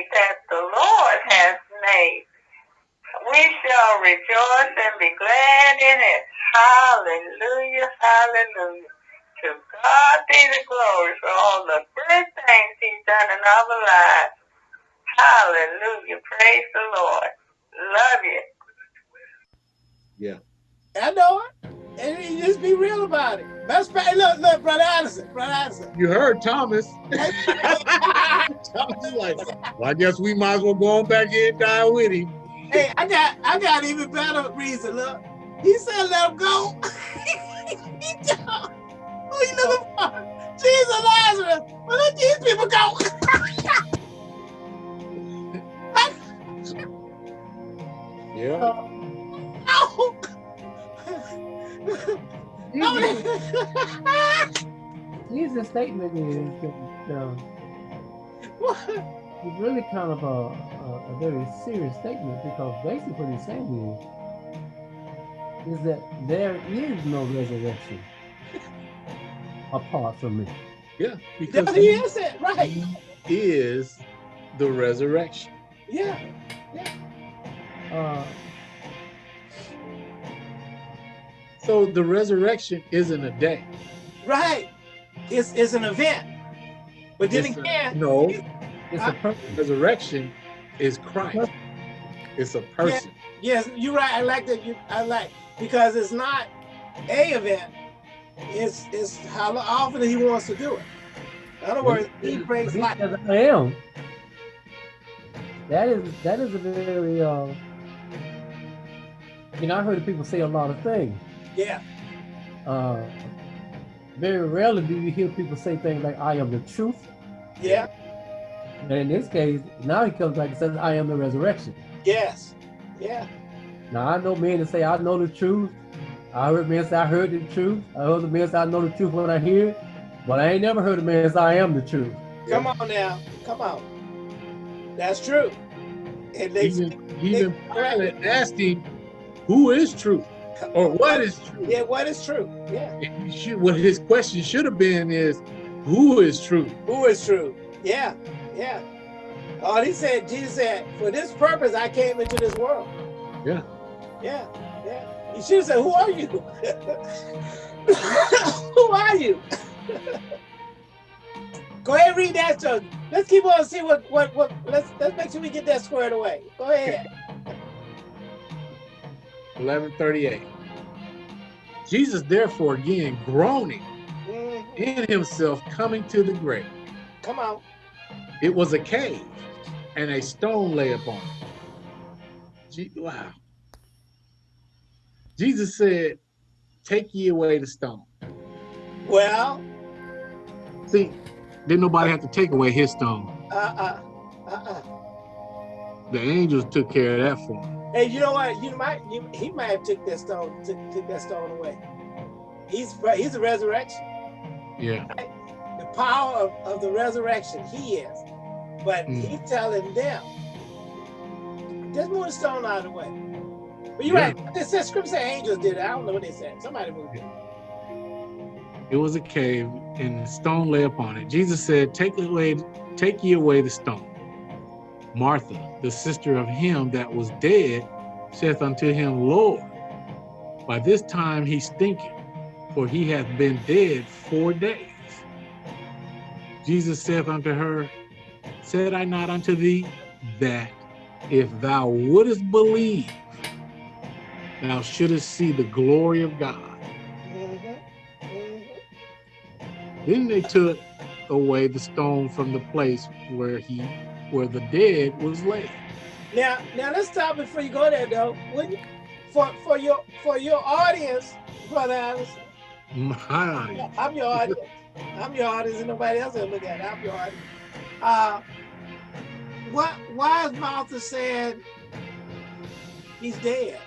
day that the Lord has made. We shall rejoice and be glad in it. Hallelujah, hallelujah. To God be the glory for all the good things he's done in our lives. Hallelujah. Praise the Lord. Love you. Yeah. I know it. And you just be real about it. That's right. Look, look, Brother Addison, Brother Addison. You heard Thomas. Thomas is like, well, I guess we might as well go on back here and die with him. Hey, I got I got even better reason. Look, he said let him go. he don't. Who you looking for? Jesus Lazarus. Well, let these people go. yeah. No. Jesus' statement is that uh, it's really kind of a, a, a, very serious statement because basically what he's saying is, is that there is no resurrection apart from me. Yeah, because he is it, right? He is the resurrection. Yeah, yeah. Uh, so the resurrection isn't a day. Right. It's, it's an event. But then it's again, a, no, it's a person. Resurrection is Christ. It's a person. Yes, yes, you're right. I like that. You, I like because it's not a event. It's it's how often he wants to do it. In other words, he brings life. I am. That is that is a very uh, you know I heard people say a lot of things. Yeah. Uh, very rarely do you hear people say things like I am the truth. Yeah. And in this case, now he comes back and says, I am the resurrection. Yes. Yeah. Now I know men that say I know the truth. I heard men say I heard the truth. I heard the men say I know the truth when I hear it. But I ain't never heard a man say I am the truth. Come on now. Come on. That's true. And they, even, even Pilate asked him, who is truth? Or what is true? Yeah, what is true? Yeah. Should, what his question should have been is, who is true? Who is true? Yeah, yeah. Oh, he said, Jesus said, for this purpose I came into this world. Yeah. Yeah, yeah. He should have said, who are you? who are you? Go ahead read that. So let's keep on see what what what. Let's let's make sure we get that squared away. Go ahead. 1138. Jesus, therefore, again groaning mm -hmm. in himself, coming to the grave. Come on. It was a cave, and a stone lay upon it. Gee, wow. Jesus said, Take ye away the stone. Well, see, didn't nobody have to take away his stone. Uh-uh. Uh-uh. The angels took care of that for him. Hey, you know what? You might you, he might have took that stone took, took that stone away. He's he's a resurrection. Yeah. Right? The power of, of the resurrection, he is. But mm. he's telling them, just move the stone out of the way. But you're yeah. right. Says scripture said angels did it. I don't know what they said. Somebody moved it. It was a cave, and the stone lay upon it. Jesus said, Take away, take ye away the stone. Martha, the sister of him that was dead, saith unto him, Lord, by this time he stinketh, for he hath been dead four days. Jesus saith unto her, Said I not unto thee that if thou wouldest believe, thou shouldest see the glory of God? Then they took away the stone from the place where he where the dead was laid. Now, now let's stop before you go there, though. You, for for your for your audience, brother Allison. My audience. I'm your audience. I'm your audience, and nobody else will look at it. I'm your audience. Uh, what? Why is Martha saying he's dead?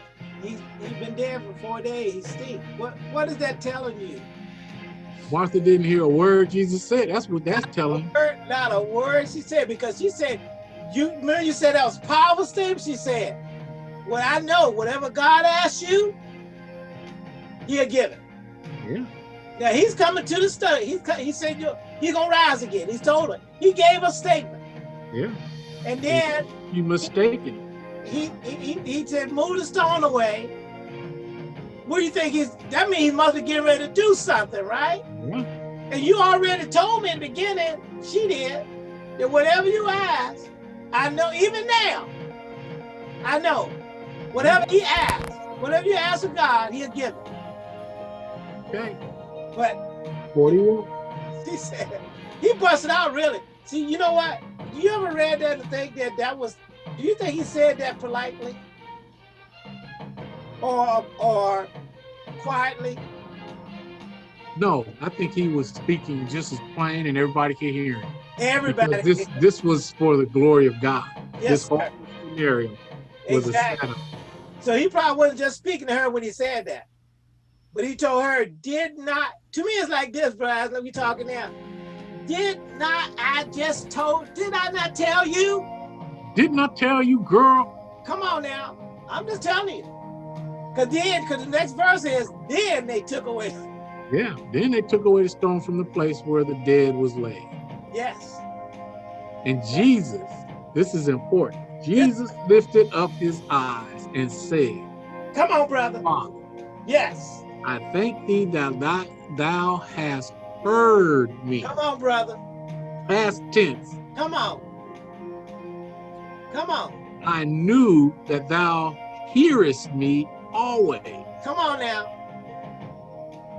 He's he's been dead for four days. He stink. What What is that telling you? Martha didn't hear a word Jesus said. That's what that's not telling. A word, not a word she said because she said, you remember you said that was powerful statement? She said, Well, I know whatever God asks you, he'll give it. Yeah. Now he's coming to the study. He's he said you he's gonna rise again. He's told her. He gave a statement. Yeah. And then You mistaken. he, he, he said, move the stone away. What do you think he's, that means he must be getting ready to do something, right? Yeah. And you already told me in the beginning, she did, that whatever you ask, I know even now, I know, whatever he asks, whatever you ask of God, he'll give it. Okay. But 41. he said, he busted out really. See, you know what? Do you ever read that and think that that was, do you think he said that politely? Or, or quietly? No, I think he was speaking just as plain and everybody could hear him. Everybody. Because this this was for the glory of God. yes, this whole sir. scenario was exactly. a setup. So he probably wasn't just speaking to her when he said that. But he told her, did not, to me it's like this, brother, let me talking now. Did not I just told, did I not tell you? Didn't I tell you, girl? Come on now. I'm just telling you. Cause then, cause the next verse is, then they took away. Yeah. Then they took away the stone from the place where the dead was laid. Yes. And Jesus, this is important. Jesus lifted up his eyes and said, Come on, brother. Father, Yes. I thank thee that thou, thou hast heard me. Come on, brother. Past tense. Come on. Come on. I knew that thou hearest me always. Come on now.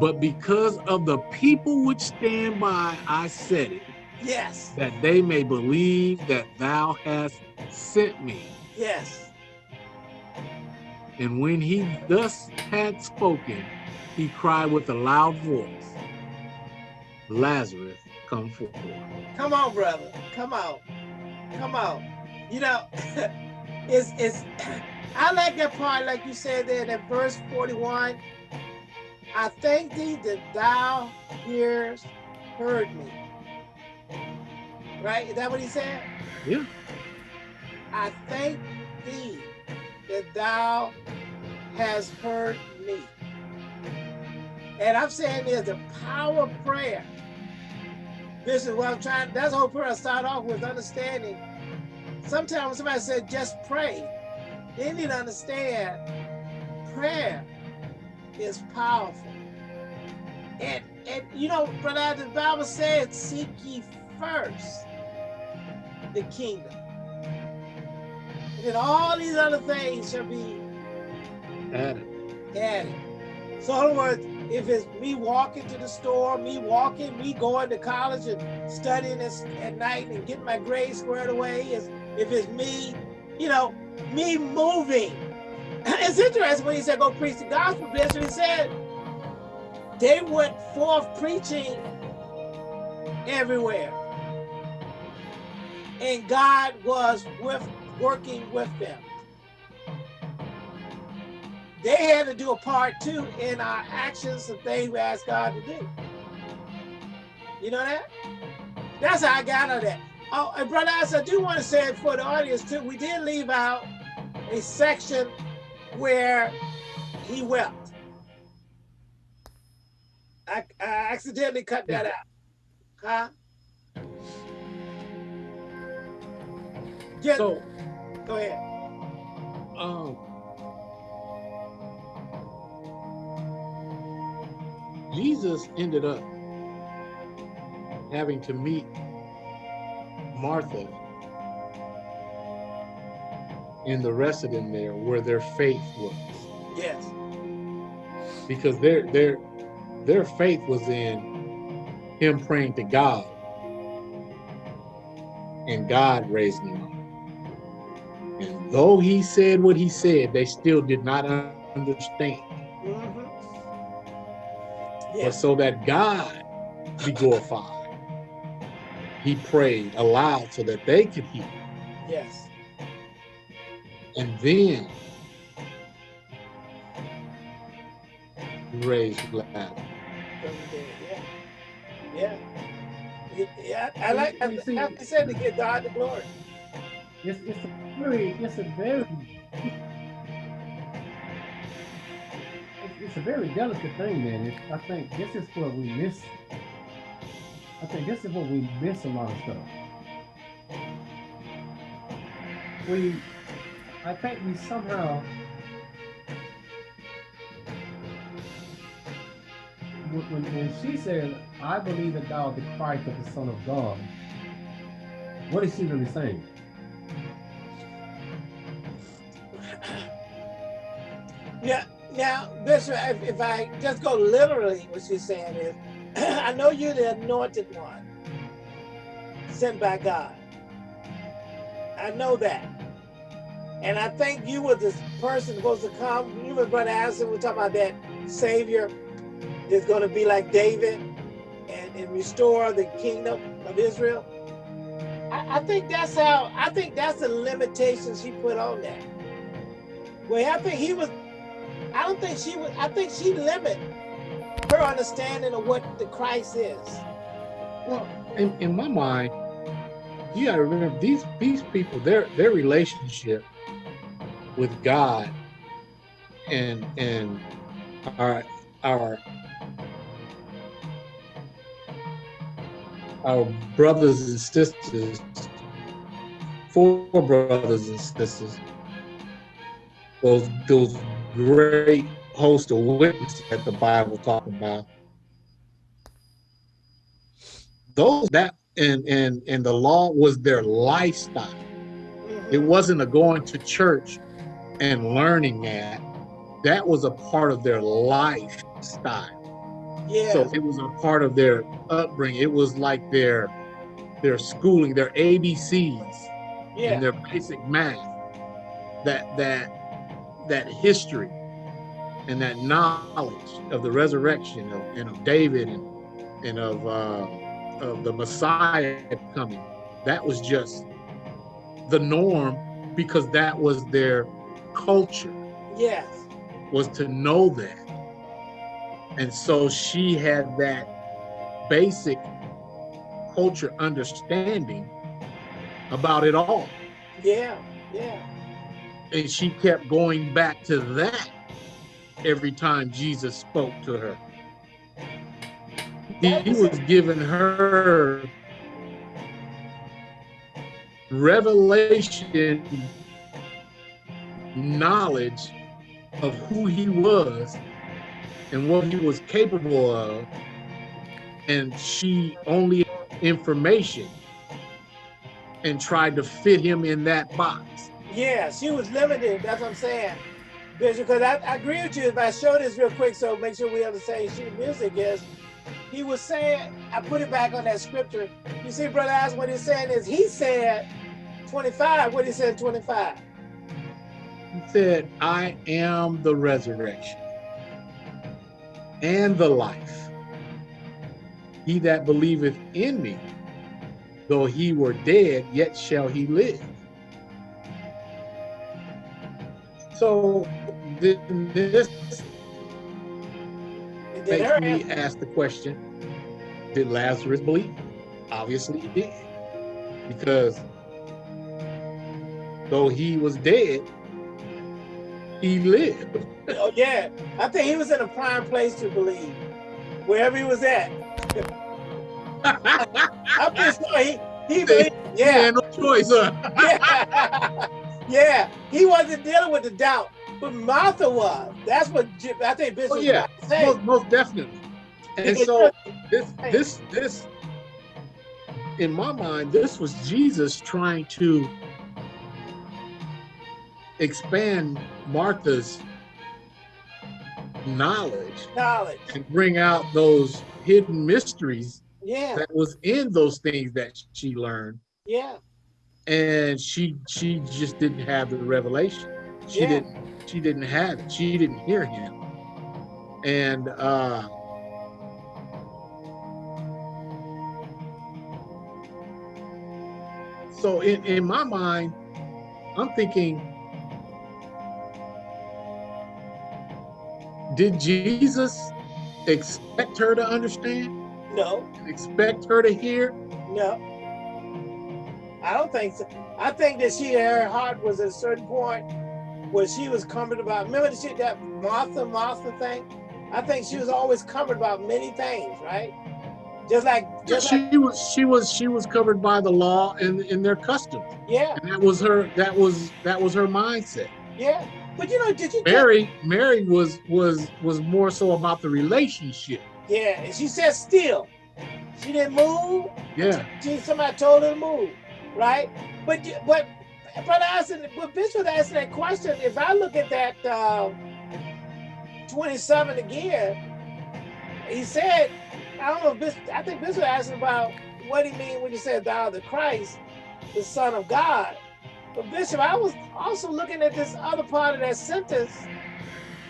But because of the people which stand by, I said it, Yes. that they may believe that thou hast sent me. Yes. And when he thus had spoken, he cried with a loud voice, Lazarus, come forth. Come on, brother. Come on. Come on. You know, it's it's I like that part, like you said there in verse 41. I thank thee that thou hearest heard me. Right? Is that what he said? Yeah. I thank thee that thou hast heard me. And I'm saying there's the power of prayer. This is what I'm trying, that's the whole prayer I start off with, understanding. Sometimes when somebody said just pray, they need to understand prayer is powerful. And, and you know, brother, the Bible said, seek ye first the kingdom. And then all these other things shall be Added. added. So in other words, if it's me walking to the store, me walking, me going to college and studying this at night and getting my grades squared away, is if it's me, you know, me moving. It's interesting when he said go preach the gospel, Bishop. He said they went forth preaching everywhere. And God was with working with them they had to do a part two in our actions and things we asked God to do. You know that? That's how I got on that. Oh, and brother, as I do want to say it for the audience too, we did leave out a section where he wept. I, I accidentally cut that out. Huh? Yeah, So, go ahead. um, Jesus ended up having to meet Martha and the rest of them there where their faith was. Yes. because their their their faith was in him praying to God and God raised him up. And though he said what he said, they still did not understand. Mhm. But Yes. so that God be glorified, he prayed aloud so that they could hear. Yes. And then he raised Lazarus. The dead, Yeah. Yeah. It- yeah, I I like, I, You see- I said to give God the glory. It's it's a very it's a very it's, it's a very delicate thing, man. It's, I think this is what we miss. I think this is what we miss a lot of stuff. we, I think we somehow, when, when, she said, I believe that thou art the Christ of the Son of God, what is she really saying? Yeah, now, Bishop, if, if I just go literally, what she's saying is, I know you're the anointed one sent by God. I know that. And I think you were the person supposed to come. You and Brother Allison were talking about that Savior is going to be like David and, and restore the kingdom of Israel. I, I think that's how, I think that's the limitations she put on that. Well, I think he was, I don't think she was, I think she limited her understanding of what the Christ is. Well, in, in my mind, you got to remember these these people, their their relationship with God and and our our our brothers and sisters, four brothers and sisters, those those great host of witnesses that the Bible talking about. Those that and and and the law was their lifestyle. It wasn't a going to church and learning that. That was a part of their lifestyle. Yeah. So it was a part of their upbringing. It was like their their schooling, their ABCs, yeah. and their basic math. That that that history and that knowledge of the resurrection of, and of David and and of uh, of the Messiah coming. That was just the norm because that was their culture. Yes. Was to know that. And so she had that basic culture understanding about it all. Yeah, yeah. And she kept going back to that every time Jesus spoke to her. He, was giving her revelation knowledge of who he was and what he was capable of and she only information and tried to fit him in that box yeah she was limited that's what i'm saying because I, I, agree with you if i show this real quick so make sure we have the same sheet music is he was saying i put it back on that scripture you see brother ask what he's saying is he said 25 what he said 25 he said i am the resurrection and the life. He that believeth in me, though he were dead, yet shall he live. So this makes me ask the question, did Lazarus believe? Obviously he did. Because though he was dead, he lived. oh yeah, I think he was in a prime place to believe, wherever he was at. I'm just sure he he believed. Yeah, no choice, huh? yeah. yeah, he wasn't dealing with the doubt, but Martha was. That's what I think Bishop. Oh, yeah, most, most definitely. And so this this this in my mind, this was Jesus trying to expand Martha's knowledge, knowledge, and bring out those hidden mysteries yeah. that was in those things that she learned. Yeah. And she she just didn't have the revelation. She yeah. didn't she didn't have it. She didn't hear him. And uh so in, in my mind, I'm thinking did Jesus expect her to understand? No. Expect her to hear? No. I don't think so. I think that she, her heart was at a certain point where she was comforted about, remember the shit, that Martha, Martha thing? I think she was always covered about many things, right? Just like, just she like, was she was she was covered by the law and, and their customs. yeah, And that was her that was that was her mindset. yeah. But you know, did you? Mary Mary was was was more so about the relationship. Yeah, and she said still. She didn't move. Yeah. She somebody told her to move, right? But but but asking, but Bishop asking that question. If I look at that um, 27 again, he said, I don't know. Bishop, I think Bishop asked about what he mean when he said thou the Christ, the Son of God. But Bishop, I was also looking at this other part of that sentence,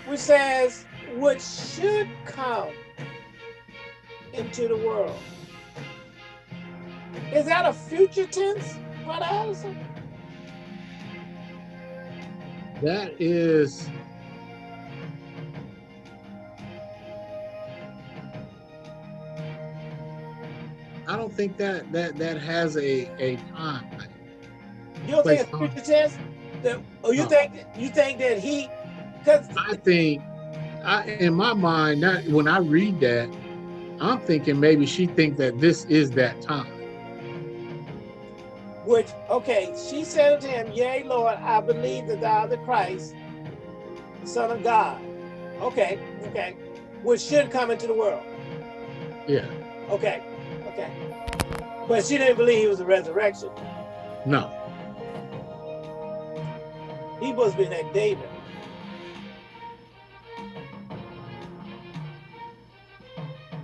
which says, which should come into the world. Is that a future tense, Brother Allison? That is I don't think that that that has a a time. You don't think it's future tense? That, or you No. think you think that he? Because I think I in my mind that when I read that, I'm thinking maybe she think that this is that time. Which okay, she said unto him, "Yea, Lord, I believe that thou art the Christ, Son of God." Okay, okay, which should come into the world. Yeah. Okay, okay, but she didn't believe he was the resurrection. No. He must be that David.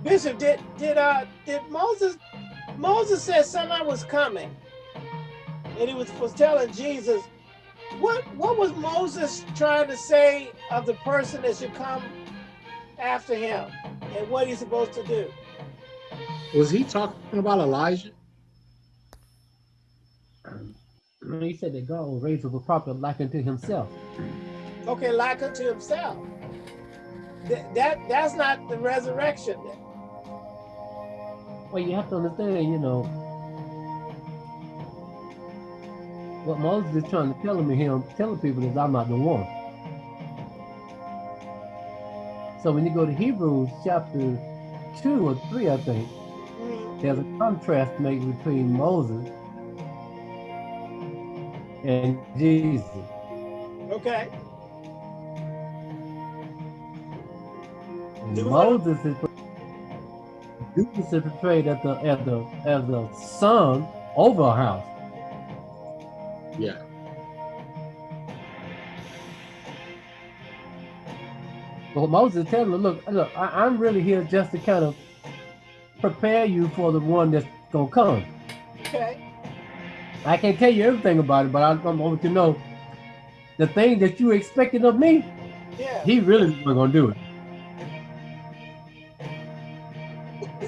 Bishop, did did uh did Moses Moses said somebody was coming, and he was was telling Jesus, what what was Moses trying to say of the person that should come after him, and what he's supposed to do? Was he talking about Elijah? No, He said that God will raise up a prophet like unto himself. Okay, like unto himself. That, that that's not the resurrection. Well, you have to understand, you know, what Moses is trying to tell him, him telling people is I'm not the one. So when you go to Hebrews chapter two or three, I think, Mm, there's a contrast made between Moses and Jesus. Okay. And Do we wanna- Moses is Jesus is portrayed as the as the as the son over a house. Yeah. But Moses is telling him, look, look, I, I'm really here just to kind of prepare you for the one that's gonna come. Okay. I can't tell you everything about it, but I, I want you to know the thing that you expected of me, Yeah. he really wasn't gonna do it.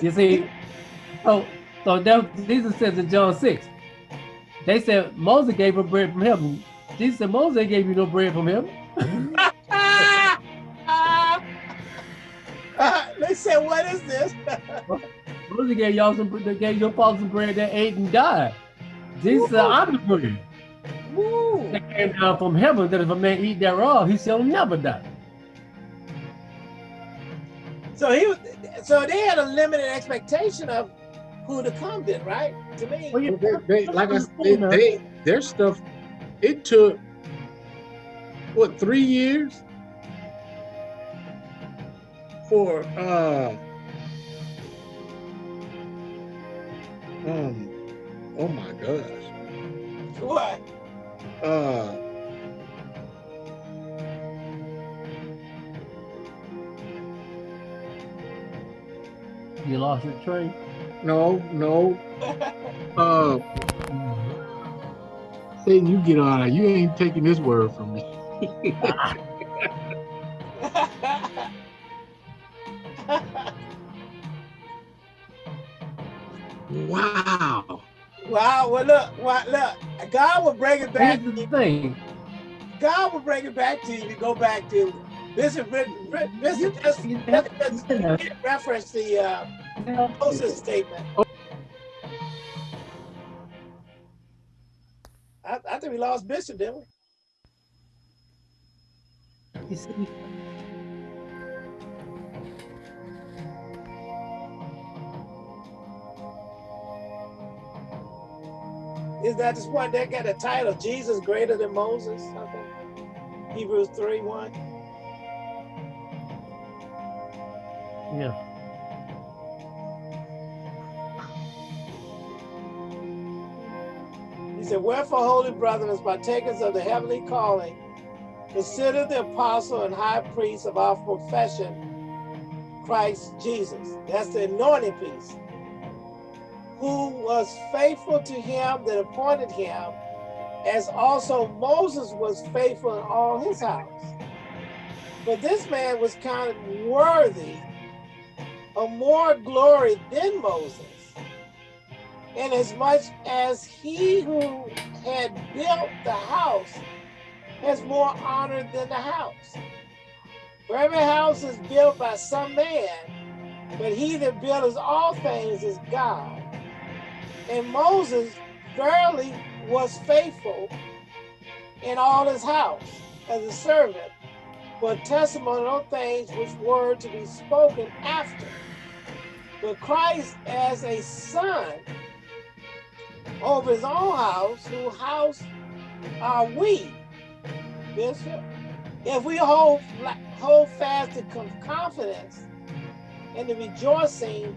You see, so so that Jesus says in John 6, they said Moses gave her bread from heaven. Jesus said Moses gave you no bread from him. Uh, they said, "What is this?" Moses gave y'all some they gave your father some bread that ate and died. Jesus said, I'm the bread Woo. that came down from heaven that if a man eat thereof, he shall never die. So he was. So they had a limited expectation of who to come. Then, right? To me. Well, you- They, they, like I said, they, they their stuff. It took what three years for uh um oh my gosh What? uh You lost your train. No no uh Satan, you get on. You ain't taking this word from me. Wow. wow. Well, look. Well, look. God will bring it back. Here's the thing. God will bring it back to you to go back to Bishop. Bishop just, You just, have- you just reference the uh, Close this statement. I, I think we lost Bishop, didn't we? Is that this one that got a title, Jesus Greater Than Moses? Something? Hebrews 3 1. Yeah. Said, Wherefore, holy brethren, as partakers of the heavenly calling, consider the apostle and high priest of our profession, Christ Jesus. That's the anointing piece. Who was faithful to him that appointed him, as also Moses was faithful in all his house. But this man was counted worthy of more glory than Moses, inasmuch as he who had built the house has more honor than the house. For every house is built by some man, but he that builds all things is God. And Moses verily was faithful in all his house as a servant, but testimony on things which were to be spoken after. But Christ as a son over his own house, whose house are we, Bishop, if we hold, hold fast the confidence and the rejoicing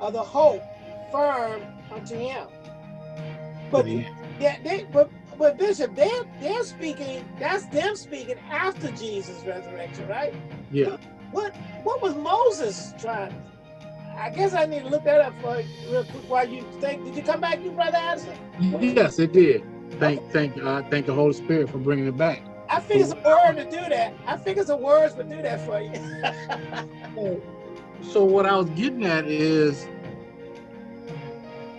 of the hope firm unto him. But yeah, they, but but Bishop, they're they're speaking. That's them speaking after Jesus' resurrection, right? Yeah. What what was Moses trying? I guess I need to look that up for you real quick while you think. Did you come back, you brother Addison? Yes, it did. Thank thank uh, thank the Holy Spirit for bringing it back. I think it's a word to do that. I think it's a words to do that for you. so what I was getting at is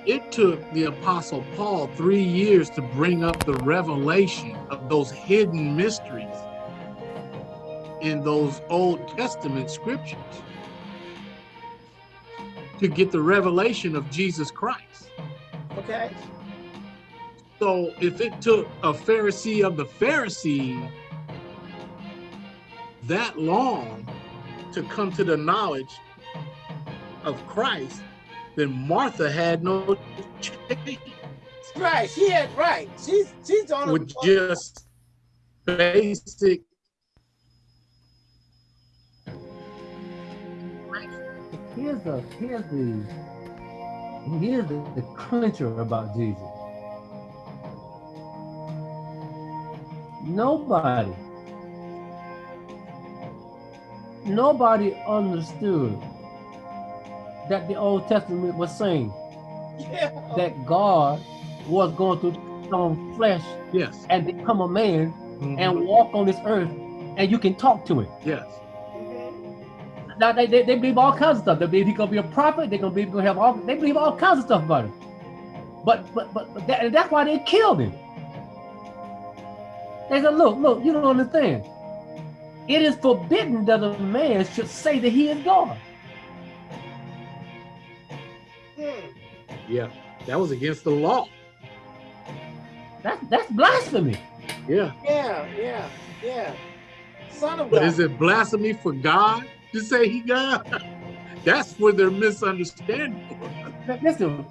it took the apostle Paul three years to bring up the revelation of those hidden mysteries in those Old Testament scriptures to get the revelation of Jesus Christ. Okay. So if it took a Pharisee of the Pharisee that long to come to the knowledge of Christ, then Martha had no chance. Right, she had right. She's she's on with just basic here's the here's the here's the, the clincher about Jesus. Nobody, nobody understood that the Old Testament was saying yeah. that God was going to put flesh yes. and become a man Mm -hmm. and walk on this earth and you can talk to him. Yes. Now they, they, they believe all kinds of stuff. They believe he's gonna be a prophet, they're gonna be gonna have all they believe all kinds of stuff about him. But but but, but that, that's why they killed him. They said, look, look, you don't understand. It is forbidden that a man should say that he is God. Yeah, that was against the law. That's that's blasphemy. Yeah. Yeah, yeah, yeah. Son of but God. is it blasphemy for God to say he God? That's where they're misunderstanding. Listen,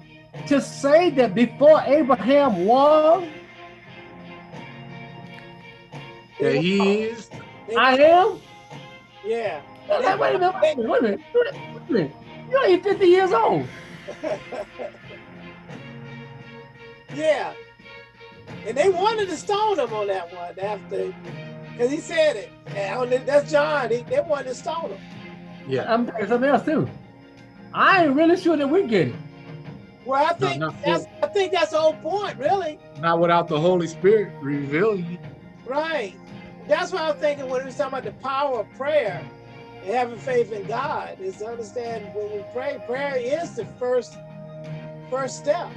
to say that before Abraham was, that he is, I am. Yeah. Wait, wait a minute, wait a minute, wait a minute, wait a minute. You're only 50 years old. yeah. And they wanted to stone him on that one after, because he said it. And that's John. They, they wanted to stone him. Yeah. I'm telling you something else too. I ain't really sure that we get it. Well, I think no, no, that's I think that's the whole point, really. Not without the Holy Spirit revealing it. Right. That's what I'm thinking when we was talking about the power of prayer and having faith in God is to understand when we pray, prayer is the first first step.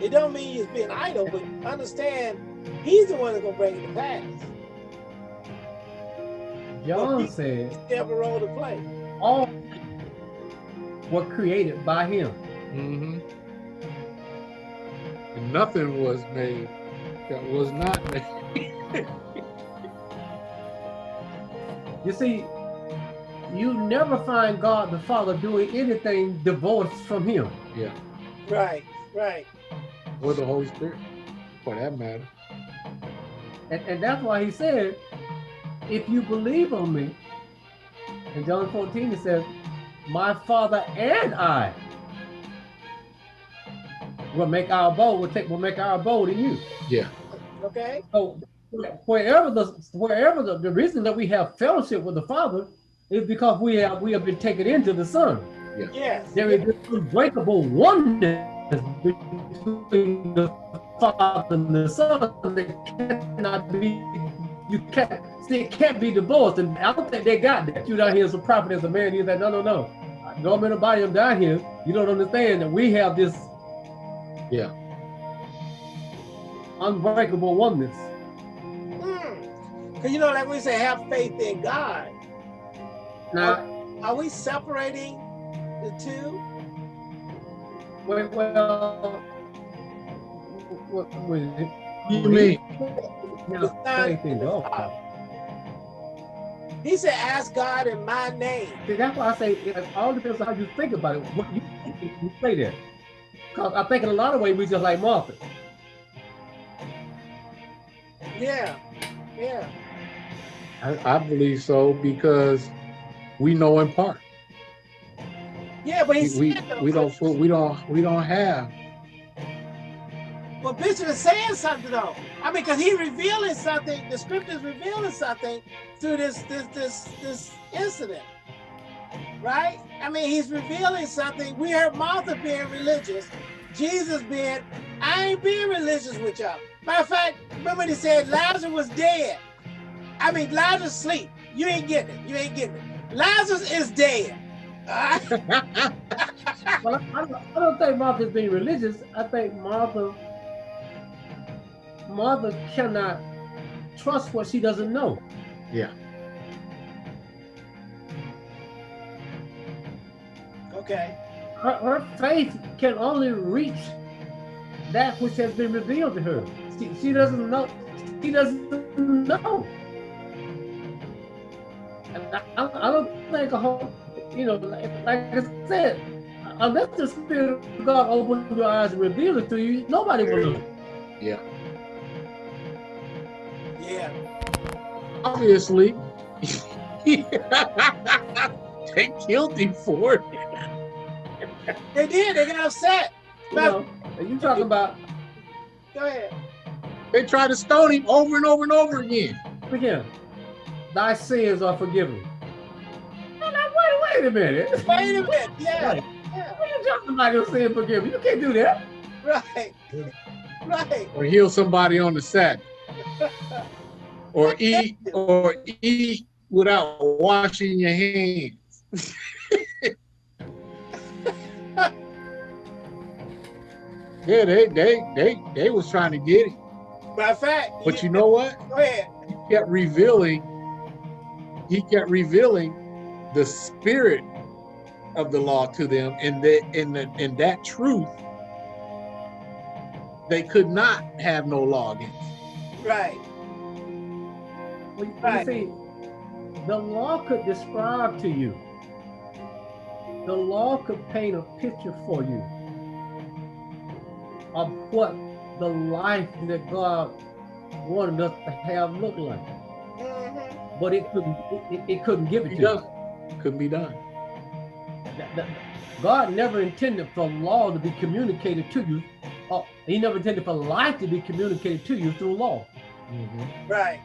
It don't mean you're being idle, but understand he's the one that's gonna bring it to pass. John said he have a role to play. All were created by him. Mm-hmm. And nothing was made that was not made. you see, you never find God the Father doing anything divorced from him. Yeah. Right, right. or the Holy Spirit, for that matter. And, and that's why he said, if you believe on me, in John 14, he says, my father and I will make our abode, will take will make our abode in you. Yeah. Okay. So wherever the wherever the, the reason that we have fellowship with the Father is because we have we have been taken into the Son. Yes. There is this unbreakable oneness between the Father and the Son They cannot be you can't see it can't be divorced. And I don't think they got that. You down here as a prophet, as a man, he's like, no, no, no. No in the body, I'm down here. You don't understand that we have this Yeah. unbreakable oneness. Because you know, like we say, have faith in God. Now, Are we separating the two? well, well what, what, You mean? Yeah, faith in He said, ask God in my name. See, that's why I say it all depends on how you think about it. What you, you say there. Because I think in a lot of ways we just like Martha. Yeah. Yeah. I, I believe so because we know in part. Yeah, but We we, we don't we don't we don't have. But Bishop is saying something though. I mean, because he revealing something, the scriptures revealing something through this this this this incident. Right? I mean, he's revealing something. We heard Martha being religious, Jesus being, I ain't being religious with y'all. Matter of fact, remember he said Lazarus was dead. I mean, Lazarus sleep. You ain't getting it. You ain't getting it. Lazarus is dead. Well, I, don't, I don't think Martha's being religious. I think Martha Martha cannot trust what she doesn't know. Yeah. Okay. Her, her faith can only reach that which has been revealed to her. She, she doesn't know. She doesn't know. And I, I I don't think a whole, you know, like, like I said, unless the Spirit of God opens your eyes and reveals it to you, nobody will know. Yeah. Yeah. Obviously, they killed him for it. They did. They got upset. You know, and you talking about Go ahead. They tried to stone him over and over and over again. again, thy sins are forgiven. Now, now, wait, wait a minute. Wait a minute. Yeah. Right. Yeah. What you talking about your sin forgiven? You can't do that. Right. Right. Or heal somebody on the set. Or eat or eat without washing your hands. yeah, they they they they was trying to get it. Matter of fact. But you know what? Go ahead. He kept revealing, he kept revealing the spirit of the law to them, and that in the in that truth, they could not have no law against. Right. Well, you Right. see, the law could describe to you. The law could paint a picture for you of what the life that God wanted us to have looked like, Mhm. but it couldn't. It, it couldn't give it He to you. does. Couldn't be done. That- that- God never intended for law to be communicated to you. Or he never intended for life to be communicated to you through law. Mhm. Right.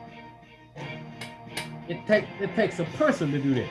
It takes it takes a person to do that.